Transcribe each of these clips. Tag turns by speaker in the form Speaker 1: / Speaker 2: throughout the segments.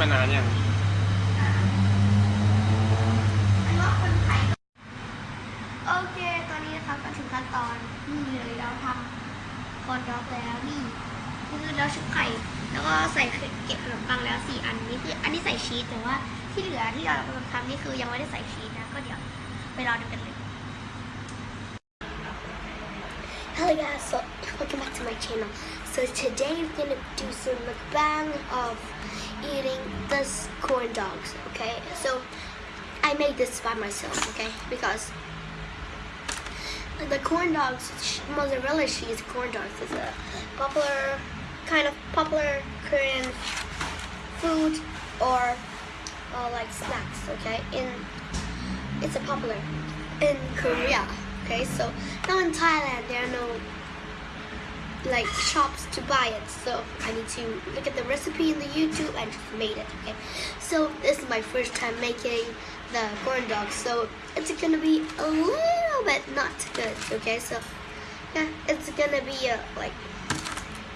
Speaker 1: มานานยัง
Speaker 2: อันว่าคนไทยโอเค ตอนนี้นะครับก็ถึงขั้นตอนนี่เลยเราทำคอนด็อกแล้วนี่คือเราชุบไข่ แล้วก็ใส่เก็บขนมปังแล้วสี่อันนี้คืออันนี้ใส่ชีสแต่ว่าที่เหลือที่เรากำลังทำนี่คือยังไม่ได้ใส่ชีสนะ ก็เดี๋ยวไปรอดูกันเลย Hello guys, so welcome back to my channel. So today we're gonna do some mukbang of eating this corn dogs. Okay, so I made this by myself. Okay, because the corn dogs, mozzarella cheese corn dogs, is a popular kind of popular Korean food or uh, like snacks. Okay, in it's a popular in Korea. Okay, so now in Thailand there are no like shops to buy it, so I need to look at the recipe in the YouTube and just made it. Okay, so this is my first time making the corn dog, so it's gonna be a little bit not good. Okay, so yeah, it's gonna be uh, like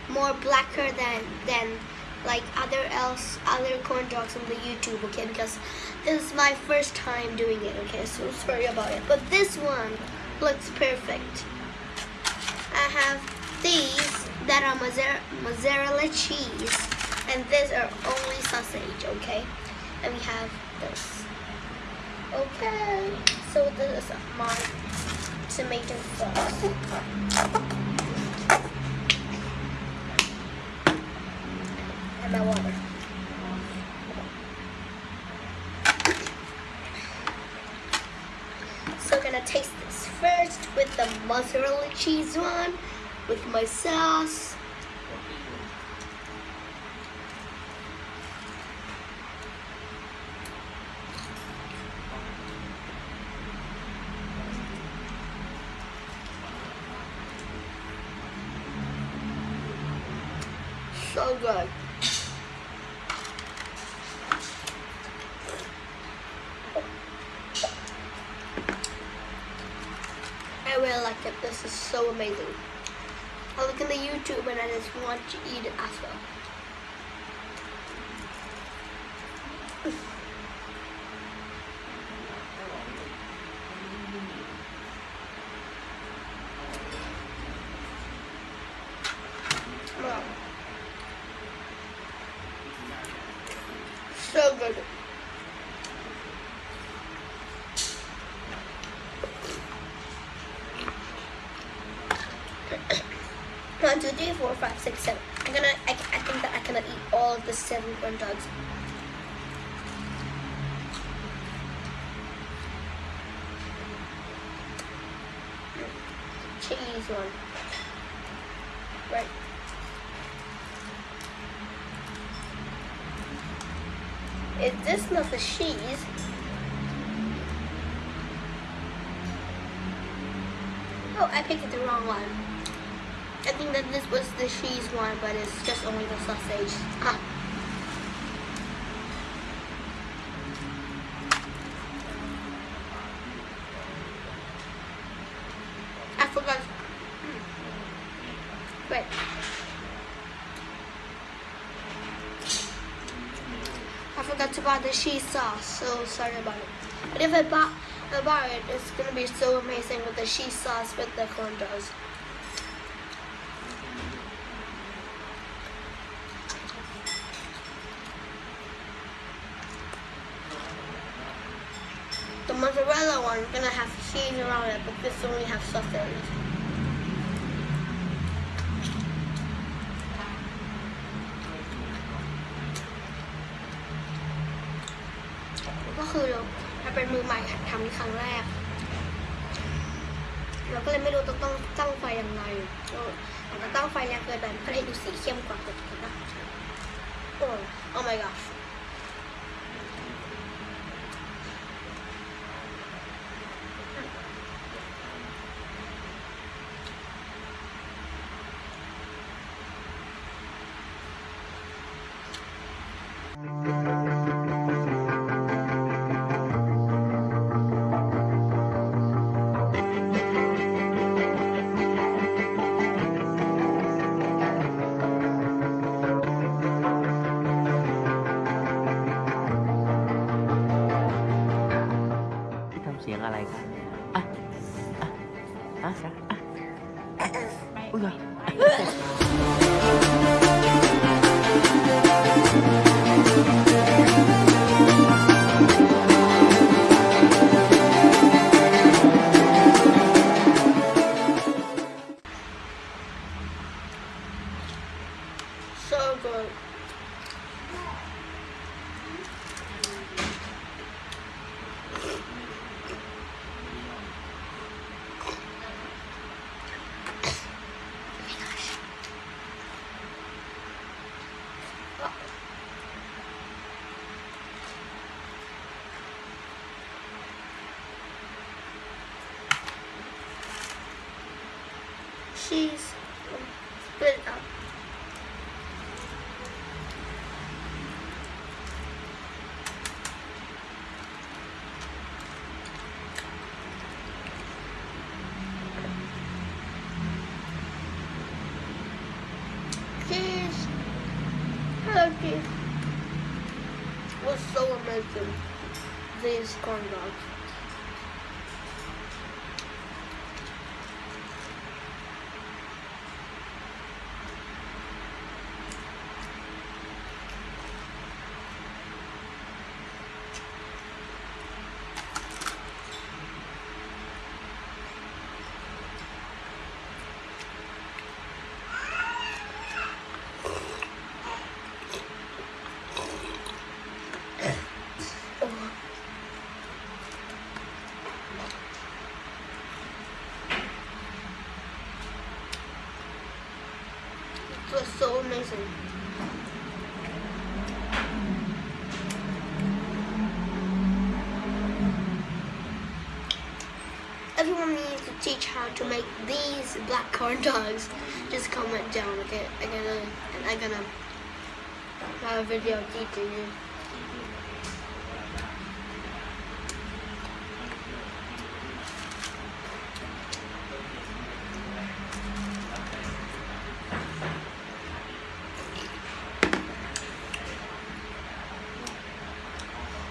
Speaker 2: more blacker than than like other else other corn dogs on the YouTube. Okay, because this is my first time doing it. Okay, so sorry about it, but this one looks perfect. I have these that are mozzarella, cheese, and these are only sausage, okay? And we have this. Okay, so this is my tomato sauce. And my water. So gonna taste this first with the mozzarella cheese one, with my sauce. So good. I really like it. This is so amazing. I look in the YouTube and I just want to eat it as well. Wow. So good. One, two, three, four, five, six, seven. I'm gonna. I, I think that I cannot eat all of the seven corn dogs. Cheese one. Right. Is this not the cheese? Oh, I picked the wrong one. I think that this was the cheese one, but it's just only the sausage. Ah. I forgot. Hmm. Wait. I forgot to buy the cheese sauce, so sorry about it. But if I buy, I buy it, it's gonna be so amazing with the cheese sauce with the corn dogs. The mozzarella one is gonna have cheese around it, but this only has sausage. ก็คือเราถ้าเป็นมือใหม่หัดทำครั้งแรก เราก็เลยไม่รู้ต้องต้องตั้งไฟยังไงก็อาจจะตั้งไฟแรงเกินไปมันก็เลยดูสีเข้มกว่าปกตินะโอ้ oh my gosh amazing. These corn dogs. Oh. It was so amazing. Everyone needs to teach how to make these black corn dogs. Just comment down, okay? I'm gonna, I'm gonna have a video teaching you.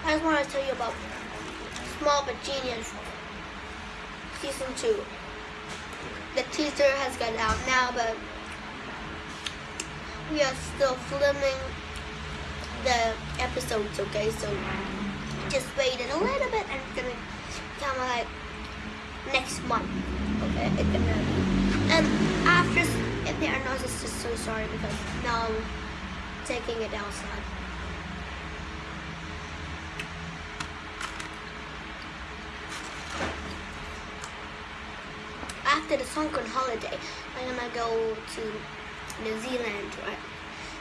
Speaker 2: I just want to tell you about Small but Genius Season 2. The teaser has gone out now, but we are still filming the episodes, okay? So just wait a little bit and it's gonna come like next month, okay? It's gonna. And after, if there are noises, just so sorry because now I'm taking it outside. Songkran holiday, I'm gonna go to New Zealand, right?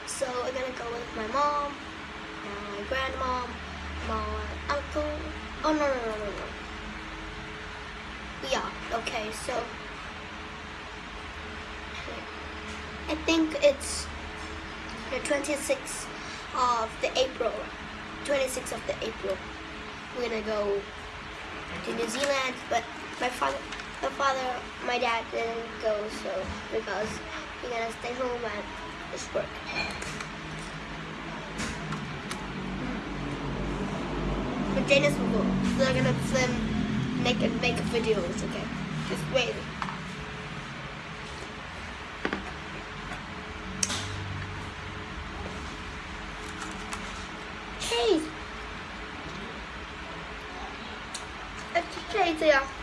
Speaker 2: So I'm gonna go with my mom, my grandmom, my uncle. Oh no no no no no. Yeah. Okay. So I think it's the 26th of the April. 26th of the April. We're gonna go to New Zealand, but my father, my father, my dad didn't go, so because he's gonna stay home and just work. But Janice will go. So they're gonna film, make and make videos. Okay, just wait. Hey. It's. Oh.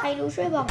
Speaker 2: ใค睡吧。